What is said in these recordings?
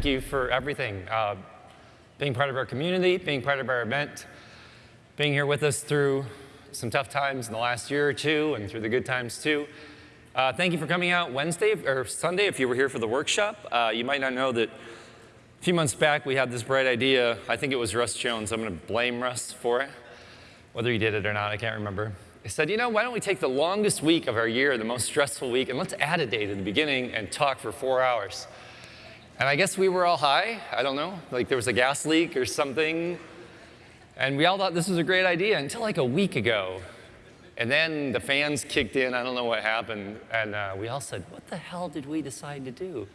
thank you for everything. Uh, being part of our community, being part of our event, being here with us through some tough times in the last year or two and through the good times too. Uh, thank you for coming out Wednesday or Sunday if you were here for the workshop. Uh, you might not know that a few months back we had this bright idea. I think it was Russ Jones. I'm going to blame Russ for it. Whether he did it or not, I can't remember. He said, you know, why don't we take the longest week of our year, the most stressful week, and let's add a day at the beginning and talk for four hours. And I guess we were all high. I don't know. Like there was a gas leak or something. And we all thought this was a great idea until like a week ago. And then the fans kicked in. I don't know what happened. And uh, we all said, what the hell did we decide to do?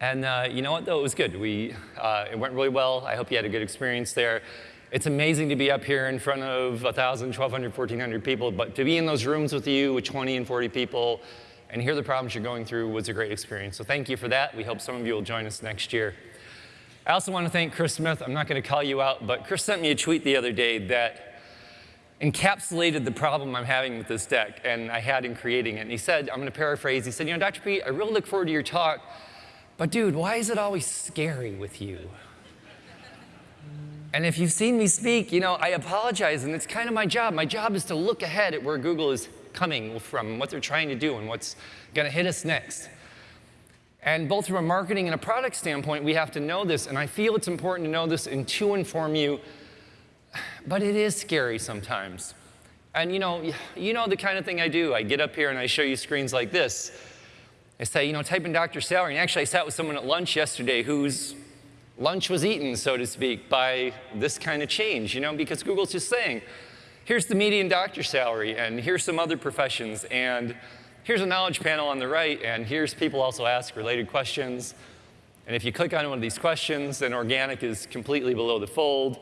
And uh, you know what, though? It was good. We, uh, it went really well. I hope you had a good experience there. It's amazing to be up here in front of 1,000, 1,200, 1,400 people, but to be in those rooms with you with 20 and 40 people and hear the problems you're going through was a great experience. So thank you for that. We hope some of you will join us next year. I also want to thank Chris Smith. I'm not going to call you out, but Chris sent me a tweet the other day that encapsulated the problem I'm having with this deck and I had in creating it. And he said, I'm going to paraphrase, he said, you know, Dr. Pete, I really look forward to your talk, but dude, why is it always scary with you? And if you've seen me speak, you know, I apologize, and it's kind of my job. My job is to look ahead at where Google is coming from, what they're trying to do, and what's going to hit us next. And both from a marketing and a product standpoint, we have to know this, and I feel it's important to know this and to inform you but it is scary sometimes. And you know, you know the kind of thing I do. I get up here and I show you screens like this. I say, you know, type in Dr. Salary. And actually, I sat with someone at lunch yesterday whose lunch was eaten, so to speak, by this kind of change, you know, because Google's just saying, here's the median doctor salary, and here's some other professions, and here's a knowledge panel on the right, and here's people also ask related questions. And if you click on one of these questions, then organic is completely below the fold.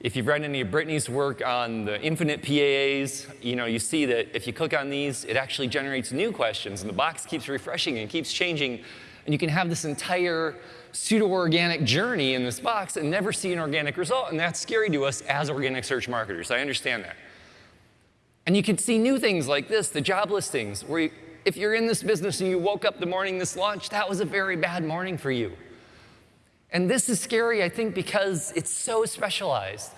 If you've read any of Britney's work on the infinite PAAs, you know, you see that if you click on these, it actually generates new questions, and the box keeps refreshing and keeps changing, and you can have this entire pseudo-organic journey in this box and never see an organic result, and that's scary to us as organic search marketers. I understand that. And you can see new things like this, the job listings, where you, if you're in this business and you woke up the morning this launch, that was a very bad morning for you. And this is scary, I think, because it's so specialized.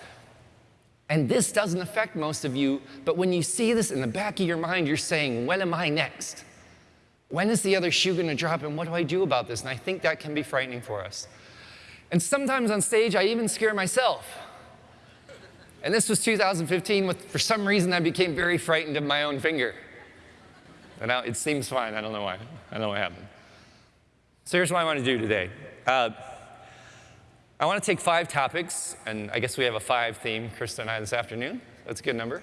And this doesn't affect most of you, but when you see this in the back of your mind, you're saying, when am I next? When is the other shoe going to drop, and what do I do about this? And I think that can be frightening for us. And sometimes on stage, I even scare myself. And this was 2015, with, for some reason, I became very frightened of my own finger. And now it seems fine, I don't know why. I don't know what happened. So here's what I want to do today. Uh, I want to take five topics, and I guess we have a five theme, Krista and I, this afternoon. That's a good number.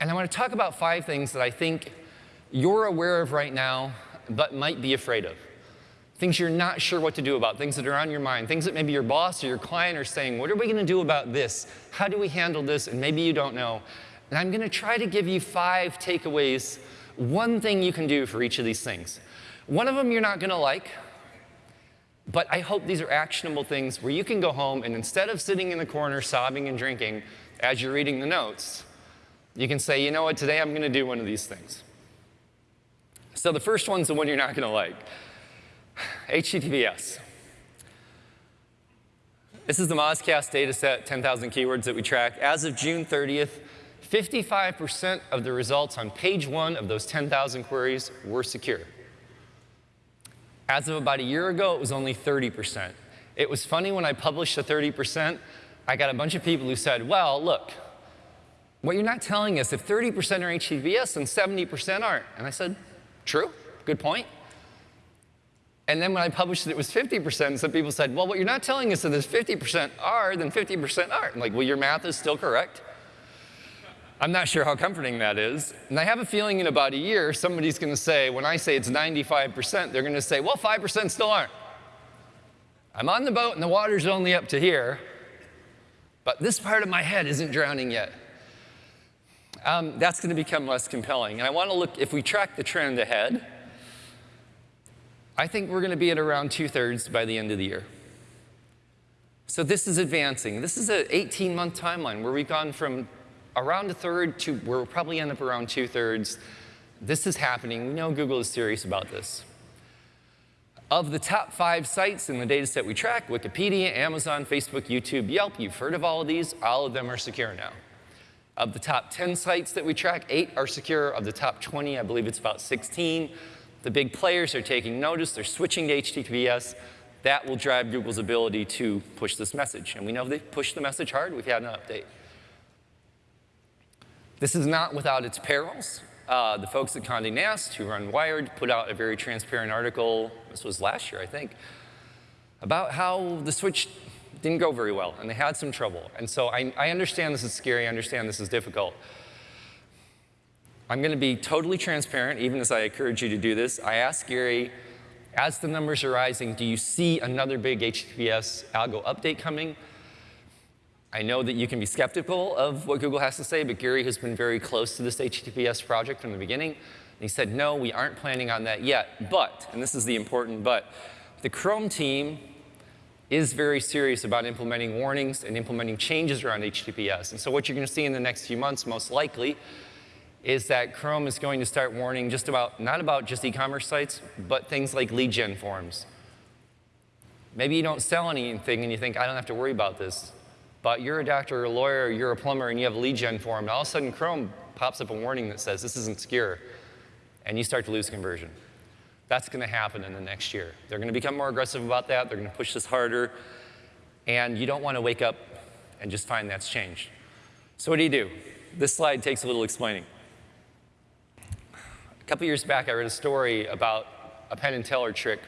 And I want to talk about five things that I think you're aware of right now, but might be afraid of. Things you're not sure what to do about, things that are on your mind, things that maybe your boss or your client are saying, what are we going to do about this? How do we handle this? And maybe you don't know. And I'm going to try to give you five takeaways, one thing you can do for each of these things. One of them you're not going to like, but I hope these are actionable things where you can go home and instead of sitting in the corner sobbing and drinking as you're reading the notes, you can say, you know what, today I'm going to do one of these things. So the first one's the one you're not going to like. HTTPS. This is the Mozcast data set, 10,000 keywords that we track. As of June 30th, 55% of the results on page one of those 10,000 queries were secure. As of about a year ago, it was only 30%. It was funny when I published the 30%, I got a bunch of people who said, well, look, what you're not telling us, if 30% are HTTPS, then 70% aren't. And I said, true, good point. And then when I published it, it was 50%, some people said, well, what you're not telling us is that if 50% are, then 50% aren't. I'm like, well, your math is still correct. I'm not sure how comforting that is. And I have a feeling in about a year, somebody's going to say, when I say it's 95%, they're going to say, well, 5% still aren't. I'm on the boat and the water's only up to here, but this part of my head isn't drowning yet. Um, that's going to become less compelling. And I want to look, if we track the trend ahead, I think we're going to be at around two-thirds by the end of the year. So this is advancing. This is an 18-month timeline where we've gone from around a third to, where we'll probably end up around two thirds. This is happening. We know Google is serious about this. Of the top five sites in the data set we track, Wikipedia, Amazon, Facebook, YouTube, Yelp, you've heard of all of these, all of them are secure now. Of the top 10 sites that we track, eight are secure. Of the top 20, I believe it's about 16. The big players are taking notice, they're switching to HTTPS. That will drive Google's ability to push this message. And we know they push the message hard, we've had an update. This is not without its perils. Uh, the folks at Condé Nast, who run Wired, put out a very transparent article, this was last year, I think, about how the switch didn't go very well, and they had some trouble. And so I, I understand this is scary, I understand this is difficult. I'm going to be totally transparent, even as I encourage you to do this. I asked Gary, as the numbers are rising, do you see another big HTTPS algo update coming? I know that you can be skeptical of what Google has to say, but Gary has been very close to this HTTPS project from the beginning. And he said, no, we aren't planning on that yet. But, and this is the important but, the Chrome team is very serious about implementing warnings and implementing changes around HTTPS. And so what you're going to see in the next few months, most likely, is that Chrome is going to start warning just about, not about just e-commerce sites, but things like lead gen forms. Maybe you don't sell anything and you think, I don't have to worry about this but you're a doctor or a lawyer, or you're a plumber, and you have a lead gen form, and all of a sudden Chrome pops up a warning that says this isn't secure, and you start to lose conversion. That's going to happen in the next year. They're going to become more aggressive about that. They're going to push this harder. And you don't want to wake up and just find that's changed. So what do you do? This slide takes a little explaining. A couple years back, I read a story about a Penn and Teller trick.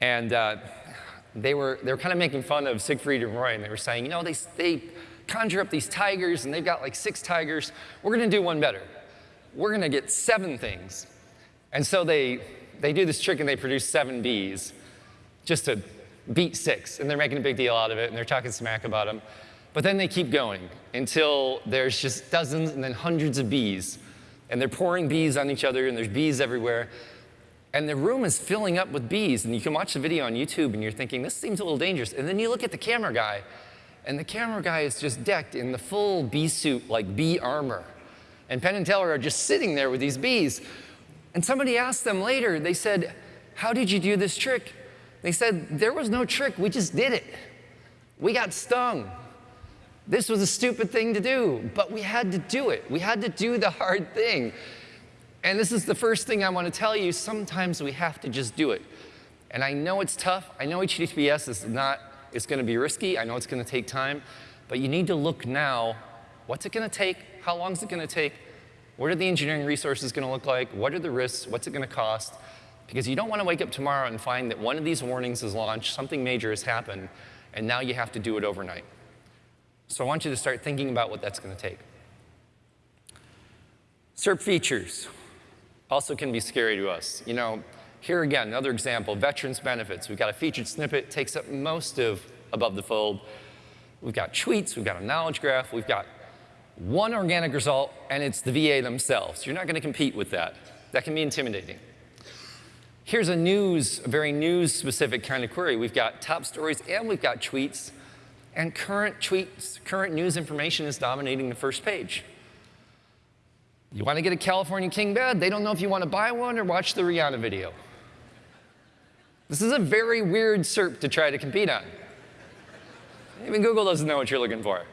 And uh, they were, they were kind of making fun of Siegfried and Roy, and they were saying, you know, they, they conjure up these tigers, and they've got like six tigers. We're going to do one better. We're going to get seven things. And so they, they do this trick, and they produce seven bees just to beat six. And they're making a big deal out of it, and they're talking smack about them. But then they keep going until there's just dozens and then hundreds of bees. And they're pouring bees on each other, and there's bees everywhere. And the room is filling up with bees, and you can watch the video on YouTube, and you're thinking, this seems a little dangerous. And then you look at the camera guy, and the camera guy is just decked in the full bee suit, like bee armor. And Penn and Teller are just sitting there with these bees. And somebody asked them later, they said, how did you do this trick? They said, there was no trick, we just did it. We got stung. This was a stupid thing to do, but we had to do it. We had to do the hard thing. And this is the first thing I want to tell you. Sometimes we have to just do it. And I know it's tough. I know HTTPS is not, it's going to be risky. I know it's going to take time. But you need to look now, what's it going to take? How long is it going to take? What are the engineering resources going to look like? What are the risks? What's it going to cost? Because you don't want to wake up tomorrow and find that one of these warnings is launched, something major has happened, and now you have to do it overnight. So I want you to start thinking about what that's going to take. SERP features also can be scary to us. You know, here again, another example, veterans benefits. We've got a featured snippet, takes up most of above the fold. We've got tweets, we've got a knowledge graph, we've got one organic result, and it's the VA themselves. You're not going to compete with that. That can be intimidating. Here's a news, a very news-specific kind of query. We've got top stories and we've got tweets, and current tweets, current news information is dominating the first page. You want to get a California king bed? They don't know if you want to buy one or watch the Rihanna video. This is a very weird SERP to try to compete on. Even Google doesn't know what you're looking for.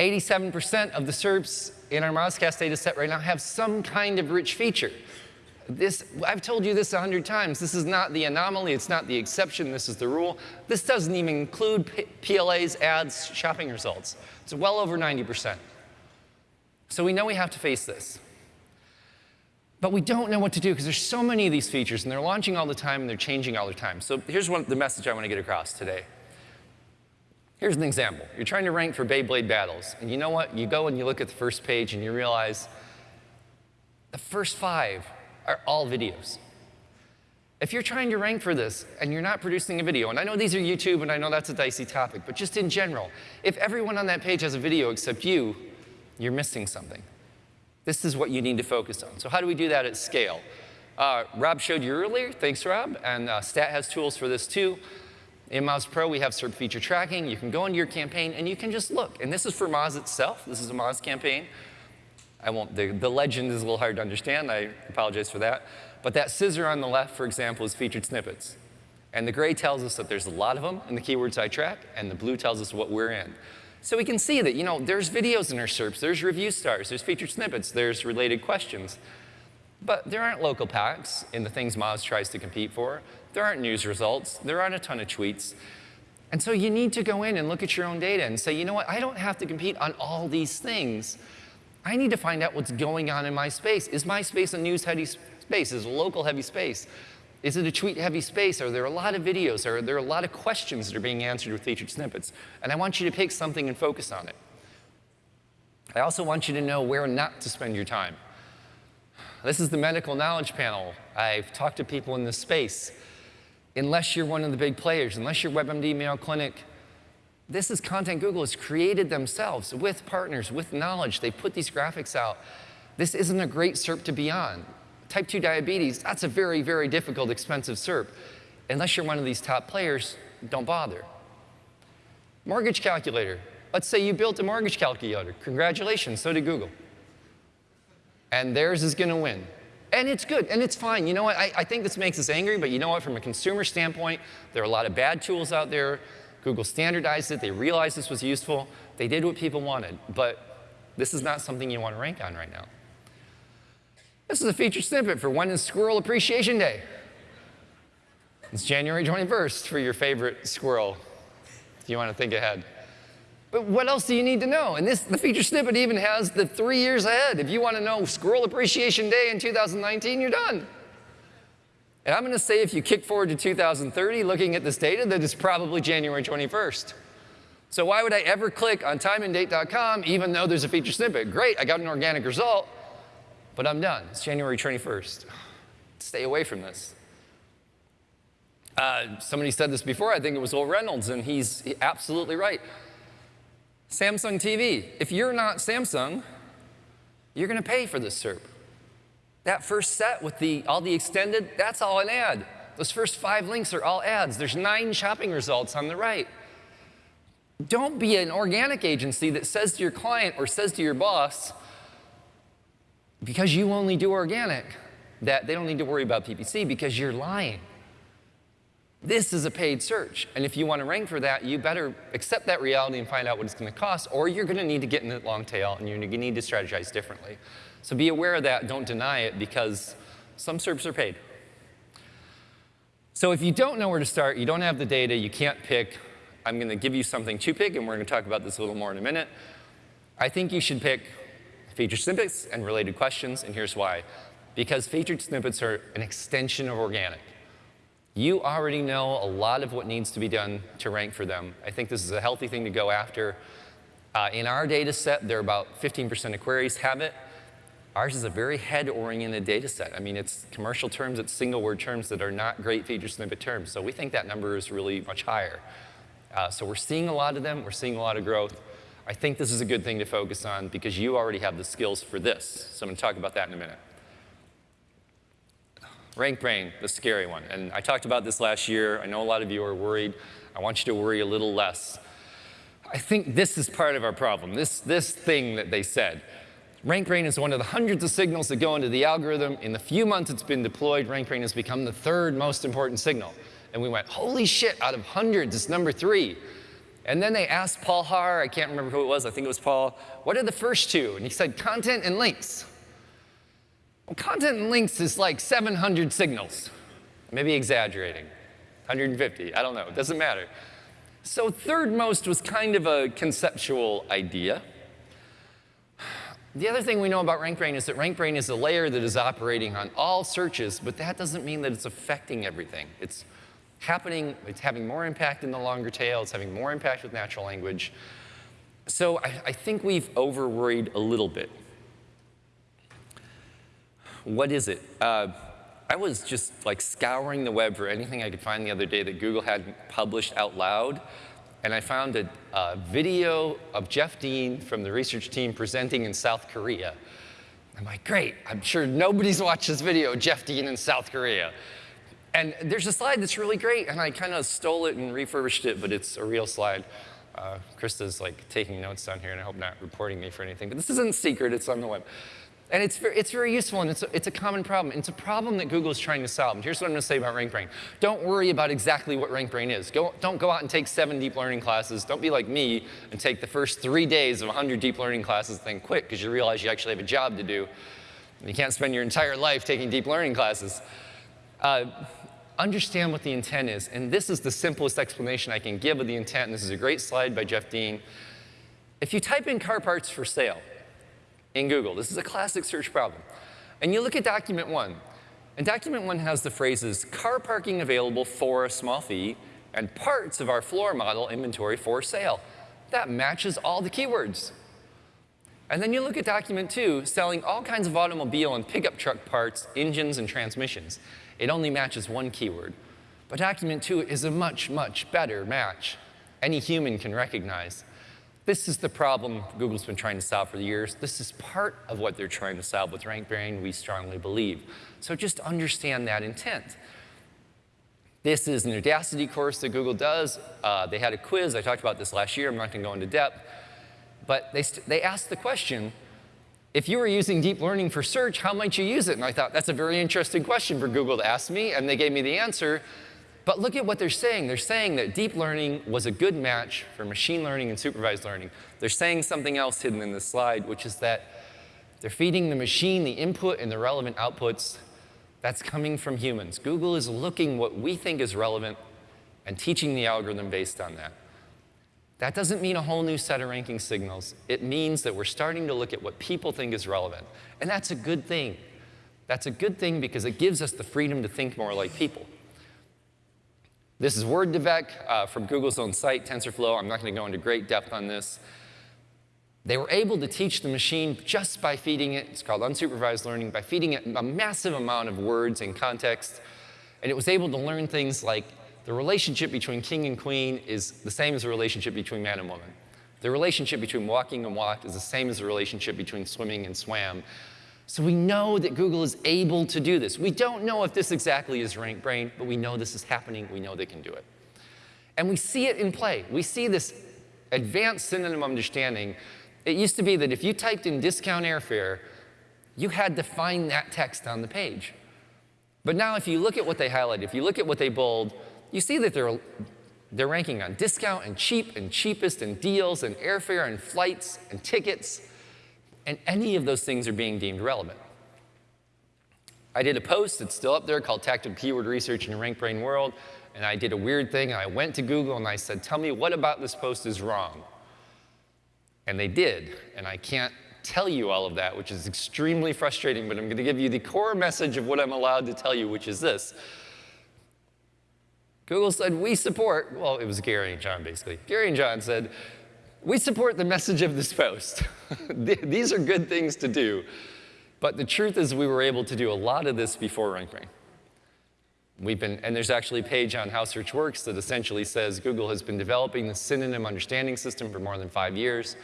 87% of the SERPs in our Mozcast data set right now have some kind of rich feature. This, I've told you this a hundred times. This is not the anomaly. It's not the exception. This is the rule. This doesn't even include PLAs, ads, shopping results. It's well over 90%. So we know we have to face this. But we don't know what to do because there's so many of these features and they're launching all the time and they're changing all the time. So here's one, the message I want to get across today. Here's an example. You're trying to rank for Beyblade battles. And you know what? You go and you look at the first page and you realize the first five are all videos. If you're trying to rank for this and you're not producing a video, and I know these are YouTube and I know that's a dicey topic, but just in general, if everyone on that page has a video except you, you're missing something. This is what you need to focus on. So how do we do that at scale? Uh, Rob showed you earlier, thanks Rob, and uh, Stat has tools for this too. In Moz Pro, we have SERP feature tracking. You can go into your campaign and you can just look. And this is for Moz itself. This is a Moz campaign. I won't, the, the legend is a little hard to understand. I apologize for that. But that scissor on the left, for example, is featured snippets. And the gray tells us that there's a lot of them in the keywords I track, and the blue tells us what we're in. So we can see that, you know, there's videos in our SERPs, there's review stars, there's featured snippets, there's related questions. But there aren't local packs in the things Moz tries to compete for. There aren't news results. There aren't a ton of tweets. And so you need to go in and look at your own data and say, you know what, I don't have to compete on all these things. I need to find out what's going on in my space. Is my space a news-heavy space? Is it a local-heavy space? Is it a tweet-heavy space? Are there a lot of videos? Are there a lot of questions that are being answered with featured snippets? And I want you to pick something and focus on it. I also want you to know where not to spend your time. This is the medical knowledge panel. I've talked to people in this space. Unless you're one of the big players, unless you're WebMD, Mayo Clinic, this is content Google has created themselves with partners, with knowledge. They put these graphics out. This isn't a great SERP to be on. Type 2 diabetes, that's a very, very difficult, expensive SERP. Unless you're one of these top players, don't bother. Mortgage calculator. Let's say you built a mortgage calculator. Congratulations, so did Google and theirs is going to win. And it's good, and it's fine. You know what? I, I, think this makes us angry, but you know what? From a consumer standpoint, there are a lot of bad tools out there. Google standardized it. They realized this was useful. They did what people wanted, but this is not something you want to rank on right now. This is a feature snippet for when is Squirrel Appreciation Day. It's January 21st for your favorite squirrel, if you want to think ahead. But what else do you need to know? And this, the feature snippet even has the three years ahead. If you want to know Squirrel Appreciation Day in 2019, you're done. And I'm going to say if you kick forward to 2030, looking at this data, that it's probably January 21st. So why would I ever click on timeanddate.com even though there's a feature snippet? Great, I got an organic result, but I'm done. It's January 21st. Stay away from this. Uh, somebody said this before, I think it was Wil Reynolds, and he's absolutely right. Samsung TV. If you're not Samsung, you're going to pay for this SERP. That first set with the, all the extended, that's all an ad. Those first five links are all ads. There's nine shopping results on the right. Don't be an organic agency that says to your client or says to your boss, because you only do organic, that they don't need to worry about PPC because you're lying. This is a paid search. And if you want to rank for that, you better accept that reality and find out what it's going to cost, or you're going to need to get in the long tail and you're going to need to strategize differently. So be aware of that. Don't deny it because some SERPs are paid. So if you don't know where to start, you don't have the data, you can't pick, I'm going to give you something to pick, and we're going to talk about this a little more in a minute. I think you should pick featured snippets and related questions, and here's why. Because featured snippets are an extension of organic. You already know a lot of what needs to be done to rank for them. I think this is a healthy thing to go after. Uh, in our data set, there are about 15% of queries have it. Ours is a very head-oriented data set. I mean, it's commercial terms, it's single-word terms that are not great feature snippet terms. So we think that number is really much higher. Uh, so we're seeing a lot of them. We're seeing a lot of growth. I think this is a good thing to focus on because you already have the skills for this. So I'm going to talk about that in a minute. RankBrain, the scary one. And I talked about this last year. I know a lot of you are worried. I want you to worry a little less. I think this is part of our problem, this, this thing that they said. RankBrain is one of the hundreds of signals that go into the algorithm. In the few months it's been deployed, RankBrain has become the third most important signal. And we went, holy shit, out of hundreds, it's number three. And then they asked Paul Haahr, I can't remember who it was, I think it was Paul, what are the first two? And he said, content and links. Content and links is like 700 signals. Maybe exaggerating. 150, I don't know, it doesn't matter. So third most was kind of a conceptual idea. The other thing we know about RankBrain is that RankBrain is a layer that is operating on all searches, but that doesn't mean that it's affecting everything. It's happening, it's having more impact in the longer tail, it's having more impact with natural language. So I, I think we've over-worried a little bit what is it? Uh, I was just like scouring the web for anything I could find the other day that Google had published out loud. And I found a, a video of Jeff Dean from the research team presenting in South Korea. I'm like, great, I'm sure nobody's watched this video, Jeff Dean in South Korea. And there's a slide that's really great, and I kind of stole it and refurbished it, but it's a real slide. Uh, Krista's like taking notes down here, and I hope not reporting me for anything, but this isn't secret, it's on the web. And it's very, it's very useful, and it's a, it's a common problem. It's a problem that Google is trying to solve. And here's what I'm going to say about RankBrain. Don't worry about exactly what RankBrain is. Go, don't go out and take seven deep learning classes. Don't be like me and take the first three days of 100 deep learning classes then quit because you realize you actually have a job to do. You can't spend your entire life taking deep learning classes. Uh, understand what the intent is. And this is the simplest explanation I can give of the intent. And this is a great slide by Jeff Dean. If you type in car parts for sale, in Google. This is a classic search problem. And you look at document one, and document one has the phrases car parking available for a small fee and parts of our floor model inventory for sale. That matches all the keywords. And then you look at document two, selling all kinds of automobile and pickup truck parts, engines, and transmissions. It only matches one keyword. But document two is a much, much better match any human can recognize. This is the problem Google's been trying to solve for years. This is part of what they're trying to solve with RankBrain, we strongly believe. So just understand that intent. This is an Udacity course that Google does. Uh, they had a quiz. I talked about this last year. I'm not going to go into depth. But they, they asked the question, if you were using deep learning for search, how might you use it? And I thought, that's a very interesting question for Google to ask me. And they gave me the answer. But look at what they're saying. They're saying that deep learning was a good match for machine learning and supervised learning. They're saying something else hidden in this slide, which is that they're feeding the machine the input and the relevant outputs that's coming from humans. Google is looking what we think is relevant and teaching the algorithm based on that. That doesn't mean a whole new set of ranking signals. It means that we're starting to look at what people think is relevant. And that's a good thing. That's a good thing because it gives us the freedom to think more like people. This is Word2Vec uh, from Google's own site, TensorFlow. I'm not going to go into great depth on this. They were able to teach the machine just by feeding it, it's called unsupervised learning, by feeding it a massive amount of words and context. And it was able to learn things like the relationship between king and queen is the same as the relationship between man and woman. The relationship between walking and walked is the same as the relationship between swimming and swam. So we know that Google is able to do this. We don't know if this exactly is RankBrain, but we know this is happening. We know they can do it. And we see it in play. We see this advanced synonym understanding. It used to be that if you typed in discount airfare, you had to find that text on the page. But now if you look at what they highlight, if you look at what they bold, you see that they're, they're ranking on discount and cheap and cheapest and deals and airfare and flights and tickets and any of those things are being deemed relevant. I did a post, it's still up there, called Tactical Keyword Research in a RankBrain World, and I did a weird thing, I went to Google and I said, tell me what about this post is wrong? And they did, and I can't tell you all of that, which is extremely frustrating, but I'm going to give you the core message of what I'm allowed to tell you, which is this. Google said, we support, well, it was Gary and John, basically. Gary and John said, we support the message of this post. These are good things to do. But the truth is we were able to do a lot of this before RankBrain. We've been, and there's actually a page on How Search Works that essentially says Google has been developing the synonym understanding system for more than five years.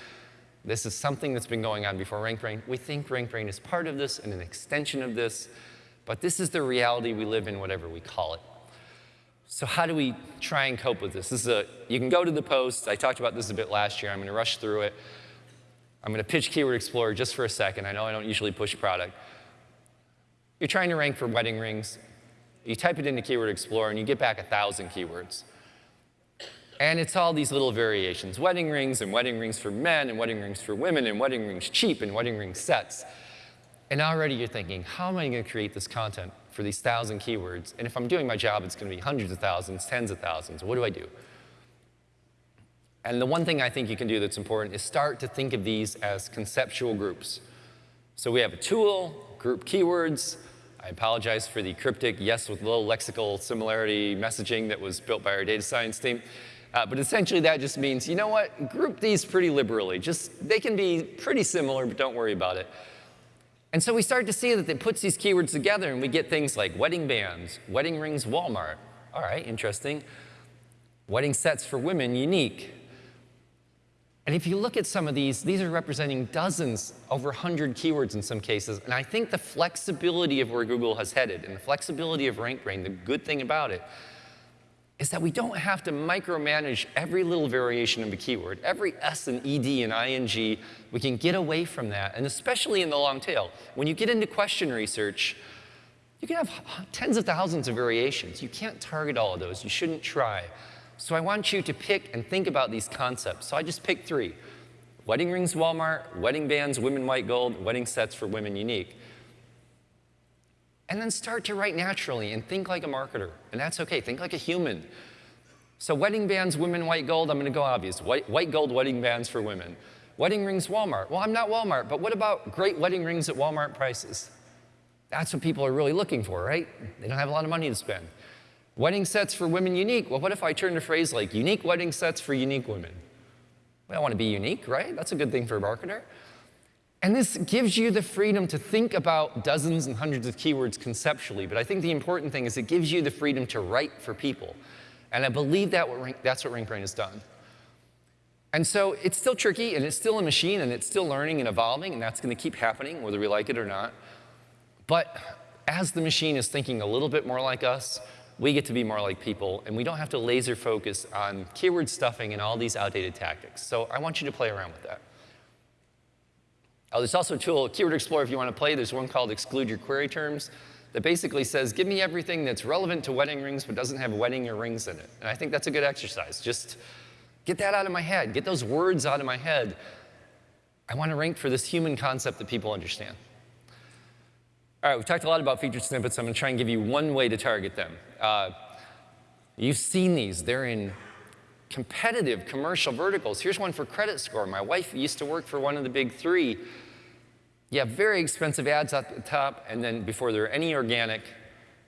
This is something that's been going on before RankBrain. We think RankBrain is part of this and an extension of this, but this is the reality we live in, whatever we call it. So how do we try and cope with this? This is a, you can go to the post. I talked about this a bit last year. I'm going to rush through it. I'm going to pitch Keyword Explorer just for a second. I know I don't usually push product. You're trying to rank for wedding rings. You type it into Keyword Explorer, and you get back 1,000 keywords. And it's all these little variations. Wedding rings, and wedding rings for men, and wedding rings for women, and wedding rings cheap, and wedding ring sets. And already you're thinking, how am I going to create this content? For these thousand keywords. And if I'm doing my job, it's going to be hundreds of thousands, tens of thousands. What do I do? And the one thing I think you can do that's important is start to think of these as conceptual groups. So we have a tool, group keywords. I apologize for the cryptic yes with little lexical similarity messaging that was built by our data science team. Uh, but essentially that just means, you know what, group these pretty liberally. Just, they can be pretty similar, but don't worry about it. And so we start to see that it puts these keywords together and we get things like wedding bands, wedding rings Walmart. All right, interesting. Wedding sets for women, unique. And if you look at some of these, these are representing dozens, over 100 keywords in some cases. And I think the flexibility of where Google has headed and the flexibility of RankBrain, the good thing about it, is that we don't have to micromanage every little variation of a keyword. Every S and ED and ING, we can get away from that, and especially in the long tail. When you get into question research, you can have tens of thousands of variations. You can't target all of those. You shouldn't try. So I want you to pick and think about these concepts. So I just picked three. Wedding rings Walmart, wedding bands women white gold, wedding sets for women unique. And then start to write naturally and think like a marketer. And that's okay, think like a human. So wedding bands, women, white gold, I'm gonna go obvious. White, white gold wedding bands for women. Wedding rings, Walmart. Well, I'm not Walmart, but what about great wedding rings at Walmart prices? That's what people are really looking for, right? They don't have a lot of money to spend. Wedding sets for women unique. Well, what if I turned a phrase like unique wedding sets for unique women? We want to be unique, right? That's a good thing for a marketer. And this gives you the freedom to think about dozens and hundreds of keywords conceptually, but I think the important thing is it gives you the freedom to write for people. And I believe that what that's what RankBrain has done. And so it's still tricky, and it's still a machine, and it's still learning and evolving, and that's going to keep happening, whether we like it or not. But as the machine is thinking a little bit more like us, we get to be more like people, and we don't have to laser focus on keyword stuffing and all these outdated tactics. So I want you to play around with that. Oh, there's also a tool, Keyword Explorer, if you want to play. There's one called Exclude Your Query Terms that basically says, give me everything that's relevant to wedding rings but doesn't have wedding or rings in it. And I think that's a good exercise. Just get that out of my head. Get those words out of my head. I want to rank for this human concept that people understand. All right, we've talked a lot about featured snippets. I'm going to try and give you one way to target them. Uh, you've seen these. They're in competitive commercial verticals. Here's one for credit score. My wife used to work for one of the big three. You have very expensive ads at the top, and then before there are any organic,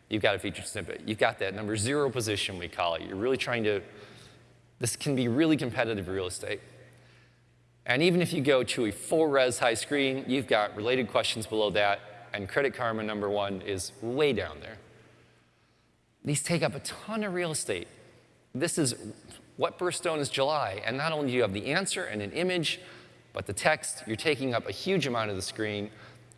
you've got a featured snippet. You've got that number zero position, we call it. You're really trying to, this can be really competitive real estate. And even if you go to a full res high screen, you've got related questions below that, and Credit Karma number one is way down there. These take up a ton of real estate. This is what birthstone is July? And not only do you have the answer and an image, but the text, you're taking up a huge amount of the screen.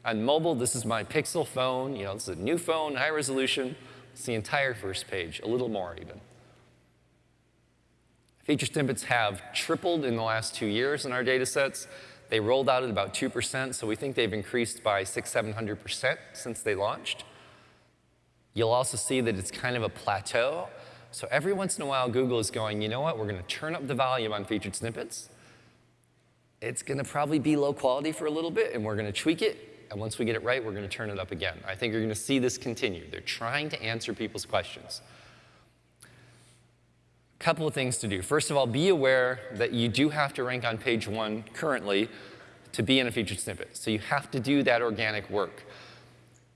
On mobile, this is my Pixel phone. You know, this is a new phone, high resolution. It's the entire first page, a little more even. Feature snippets have tripled in the last two years in our data sets. They rolled out at about 2%, so we think they've increased by six, 700% since they launched. You'll also see that it's kind of a plateau. So every once in a while, Google is going, you know what, we're going to turn up the volume on featured snippets. It's going to probably be low quality for a little bit, and we're going to tweak it. And once we get it right, we're going to turn it up again. I think you're going to see this continue. They're trying to answer people's questions. A couple of things to do. First of all, be aware that you do have to rank on page one currently to be in a featured snippet. So you have to do that organic work.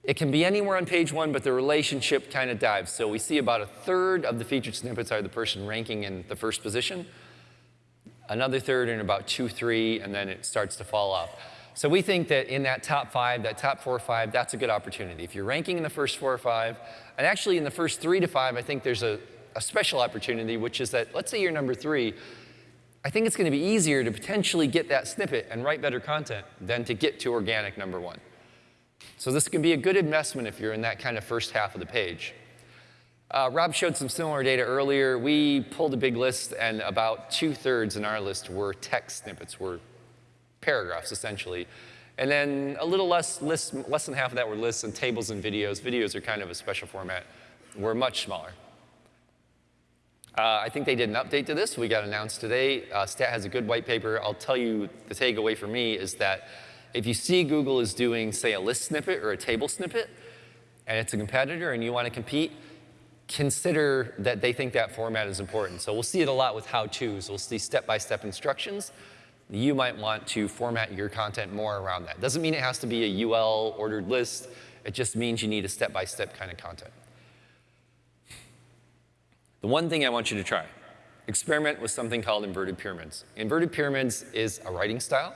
It can be anywhere on page one, but the relationship kind of dives. So we see about a third of the featured snippets are the person ranking in the first position, another third in about two, three, and then it starts to fall off. So we think that in that top five, that top four or five, that's a good opportunity. If you're ranking in the first four or five, and actually in the first three to five, I think there's a, a special opportunity, which is that, let's say you're number three, I think it's going to be easier to potentially get that snippet and write better content than to get to organic number one. So this can be a good investment if you're in that kind of first half of the page. Uh, Rob showed some similar data earlier. We pulled a big list, and about two-thirds in our list were text snippets, were paragraphs, essentially. And then a little less, less, less than half of that were lists and tables and videos. Videos are kind of a special format. We're much smaller. Uh, I think they did an update to this. We got announced today. Uh, Stat has a good white paper. I'll tell you the takeaway for me is that if you see Google is doing, say, a list snippet or a table snippet, and it's a competitor and you want to compete, consider that they think that format is important. So we'll see it a lot with how-tos. We'll see step-by-step -step instructions. You might want to format your content more around that. Doesn't mean it has to be a UL ordered list. It just means you need a step-by-step -step kind of content. The one thing I want you to try, experiment with something called inverted pyramids. Inverted pyramids is a writing style.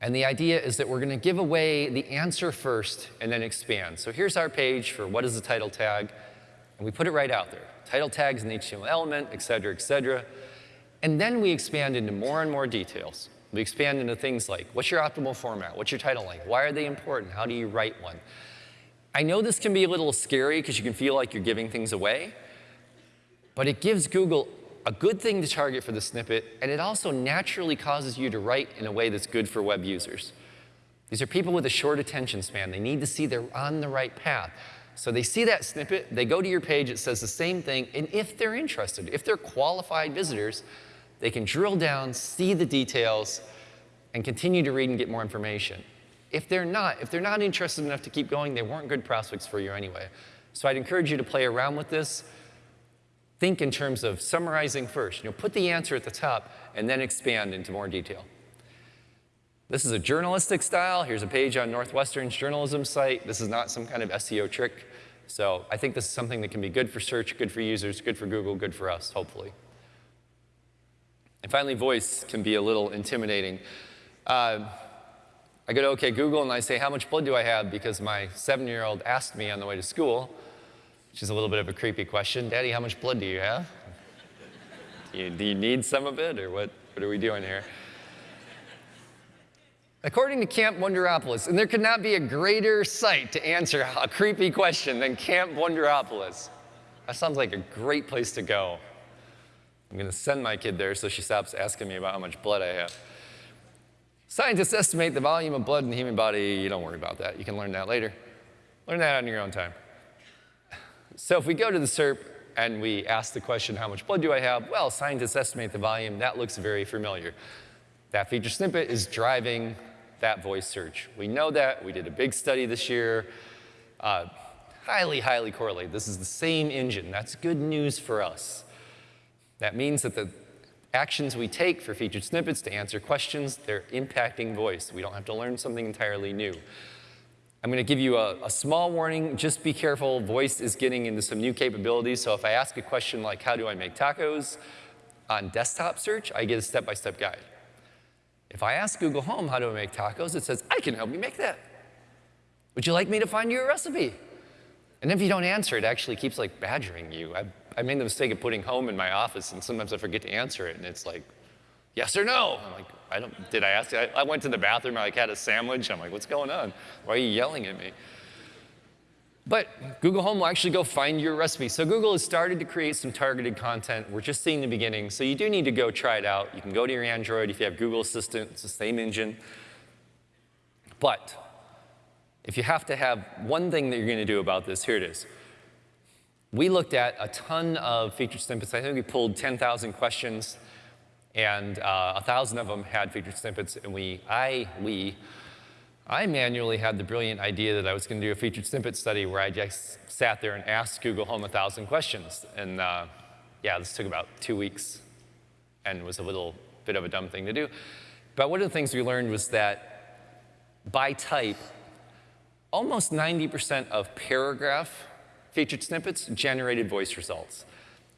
And the idea is that we're going to give away the answer first and then expand. So here's our page for what is the title tag, and we put it right out there. Title tags an HTML element, et cetera, et cetera. And then we expand into more and more details. We expand into things like, what's your optimal format? What's your title length? Why are they important? How do you write one? I know this can be a little scary because you can feel like you're giving things away, But it gives Google a good thing to target for the snippet, and it also naturally causes you to write in a way that's good for web users. These are people with a short attention span. They need to see they're on the right path. So they see that snippet, they go to your page, it says the same thing, and if they're interested, if they're qualified visitors, they can drill down, see the details, and continue to read and get more information. If they're not, if they're not interested enough to keep going, they weren't good prospects for you anyway. So I'd encourage you to play around with this. Think in terms of summarizing first. You know, put the answer at the top and then expand into more detail. This is a journalistic style. Here's a page on Northwestern's journalism site. This is not some kind of SEO trick. So I think this is something that can be good for search, good for users, good for Google, good for us, hopefully. And finally, voice can be a little intimidating. Uh, I go to OK Google and I say, how much blood do I have? Because my seven-year-old asked me on the way to school, which is a little bit of a creepy question. Daddy, how much blood do you have? do, you, do you need some of it, or what, what are we doing here? According to Camp Wonderopolis, and there could not be a greater site to answer a creepy question than Camp Wonderopolis. That sounds like a great place to go. I'm going to send my kid there so she stops asking me about how much blood I have. Scientists estimate the volume of blood in the human body. You don't worry about that. You can learn that later. Learn that on your own time. So if we go to the SERP and we ask the question, how much blood do I have? Well, scientists estimate the volume. That looks very familiar. That feature snippet is driving that voice search. We know that. We did a big study this year. Uh, highly, highly correlated. This is the same engine. That's good news for us. That means that the actions we take for featured snippets to answer questions, they're impacting voice. We don't have to learn something entirely new. I'm going to give you a, a, small warning. Just be careful. Voice is getting into some new capabilities. So if I ask a question like, how do I make tacos on desktop search, I get a step-by-step -step guide. If I ask Google Home how do I make tacos, it says, I can help you make that. Would you like me to find you a recipe? And if you don't answer, it actually keeps like badgering you. I, I made the mistake of putting home in my office, and sometimes I forget to answer it, and it's like, yes or no? I'm like, I don't, did I ask you? I, I went to the bathroom, I like had a sandwich. I'm like, what's going on? Why are you yelling at me? But Google Home will actually go find your recipe. So Google has started to create some targeted content. We're just seeing the beginning, so you do need to go try it out. You can go to your Android if you have Google Assistant. It's the same engine. But if you have to have one thing that you're going to do about this, here it is. We looked at a ton of featured snippets. I think we pulled 10,000 questions, and uh, 1,000 of them had featured snippets, and we, I, we, I manually had the brilliant idea that I was going to do a featured snippet study where I just sat there and asked Google Home a thousand questions. And uh, yeah, this took about two weeks and was a little bit of a dumb thing to do. But one of the things we learned was that by type, almost 90% of paragraph featured snippets generated voice results.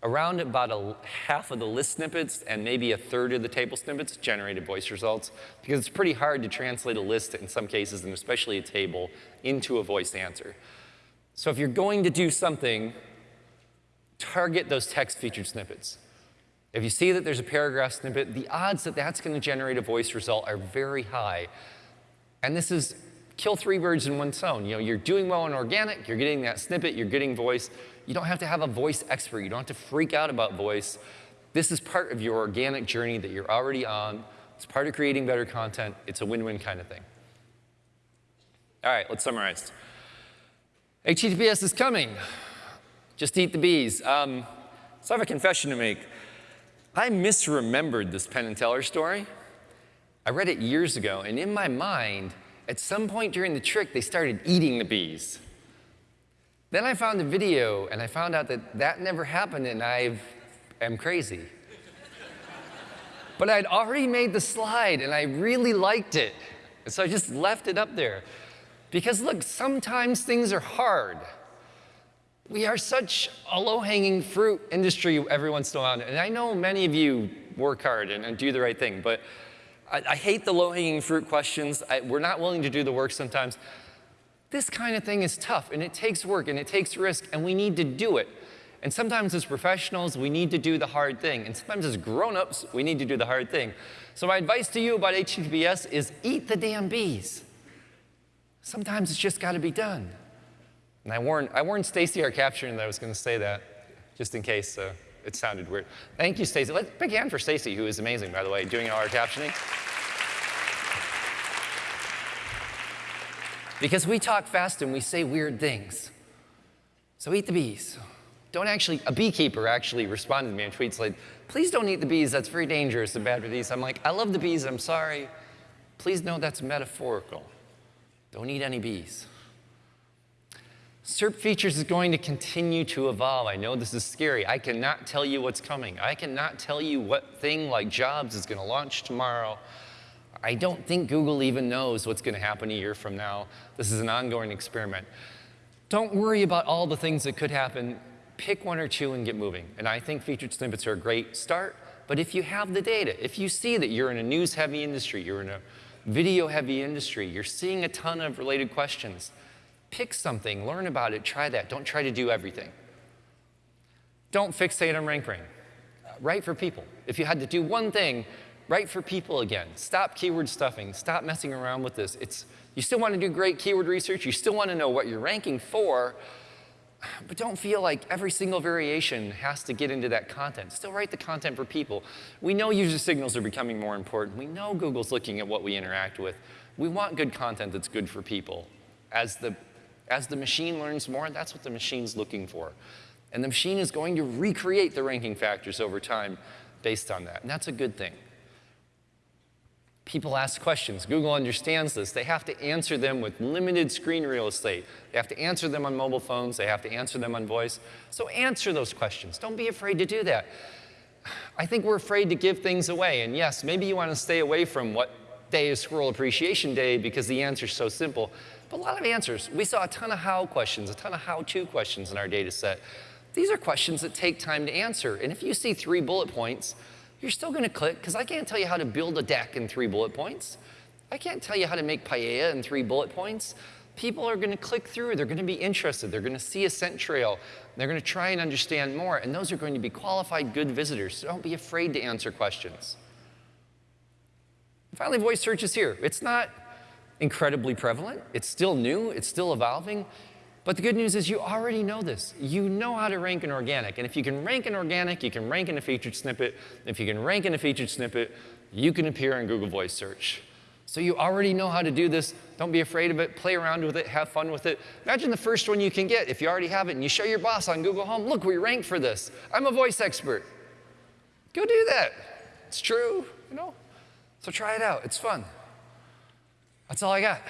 Around about a, half of the list snippets and maybe a third of the table snippets generated voice results because it's pretty hard to translate a list in some cases, and especially a table, into a voice answer. So if you're going to do something, target those text featured snippets. If you see that there's a paragraph snippet, the odds that that's going to generate a voice result are very high. And this is kill three birds in one stone. You know, you're doing well in organic, you're getting that snippet, you're getting voice. You don't have to have a voice expert. You don't have to freak out about voice. This is part of your organic journey that you're already on. It's part of creating better content. It's a win-win kind of thing. All right, let's summarize. HTTPS is coming. Just eat the bees. Um, so I have a confession to make. I misremembered this Penn and Teller story. I read it years ago, and in my mind, at some point during the trick, they started eating the bees. Then I found the video and I found out that that never happened and I am crazy. but I'd already made the slide and I really liked it. And so I just left it up there. Because look, sometimes things are hard. We are such a low-hanging fruit industry every once in a while. And I know many of you work hard and, and do the right thing, but I, I hate the low-hanging fruit questions. I, we're not willing to do the work sometimes. This kind of thing is tough, and it takes work, and it takes risk, and we need to do it. And sometimes as professionals, we need to do the hard thing. And sometimes as grown-ups, we need to do the hard thing. So my advice to you about HTTPS is eat the damn bees. Sometimes it's just got to be done. And I warned, I warned Stacy, our captioner, that I was going to say that, just in case. Uh, It sounded weird. Thank you, Stacy. Let's big hand for Stacy, who is amazing, by the way, doing all our captioning. Because we talk fast and we say weird things. So eat the bees. Don't actually, a beekeeper actually responded to me in tweets like, please don't eat the bees, that's very dangerous and bad for these. I'm like, I love the bees, I'm sorry. Please know that's metaphorical. Don't eat any bees. SERP features is going to continue to evolve. I know this is scary. I cannot tell you what's coming. I cannot tell you what thing like jobs is going to launch tomorrow. I don't think Google even knows what's going to happen a year from now. This is an ongoing experiment. Don't worry about all the things that could happen. Pick one or two and get moving. And I think featured snippets are a great start. But if you have the data, if you see that you're in a news-heavy industry, you're in a video-heavy industry, you're seeing a ton of related questions, pick something, learn about it, try that. Don't try to do everything. Don't fixate on RankBrain. Write for people. If you had to do one thing, write for people again. Stop keyword stuffing. Stop messing around with this. It's, you still want to do great keyword research. You still want to know what you're ranking for, but don't feel like every single variation has to get into that content. Still write the content for people. We know user signals are becoming more important. We know Google's looking at what we interact with. We want good content that's good for people. As the, as the machine learns more, that's what the machine's looking for. And the machine is going to recreate the ranking factors over time based on that. And that's a good thing. People ask questions. Google understands this. They have to answer them with limited screen real estate. They have to answer them on mobile phones. They have to answer them on voice. So answer those questions. Don't be afraid to do that. I think we're afraid to give things away. And yes, maybe you want to stay away from what day is Squirrel Appreciation Day because the answer is so simple. But a lot of answers. We saw a ton of how questions, a ton of how-to questions in our data set. These are questions that take time to answer. And if you see three bullet points, you're still going to click because I can't tell you how to build a deck in three bullet points. I can't tell you how to make paella in three bullet points. People are going to click through. They're going to be interested. They're going to see a scent trail. They're going to try and understand more. And those are going to be qualified, good visitors. So don't be afraid to answer questions. finally, voice search is here. It's not incredibly prevalent. It's still new. It's still evolving. But the good news is you already know this. You know how to rank an organic. And if you can rank an organic, you can rank in a featured snippet. If you can rank in a featured snippet, you can appear in Google Voice Search. So you already know how to do this. Don't be afraid of it. Play around with it. Have fun with it. Imagine the first one you can get if you already have it and you show your boss on Google Home, look, we ranked for this. I'm a voice expert. Go do that. It's true, you know? So try it out. It's fun. That's all I got.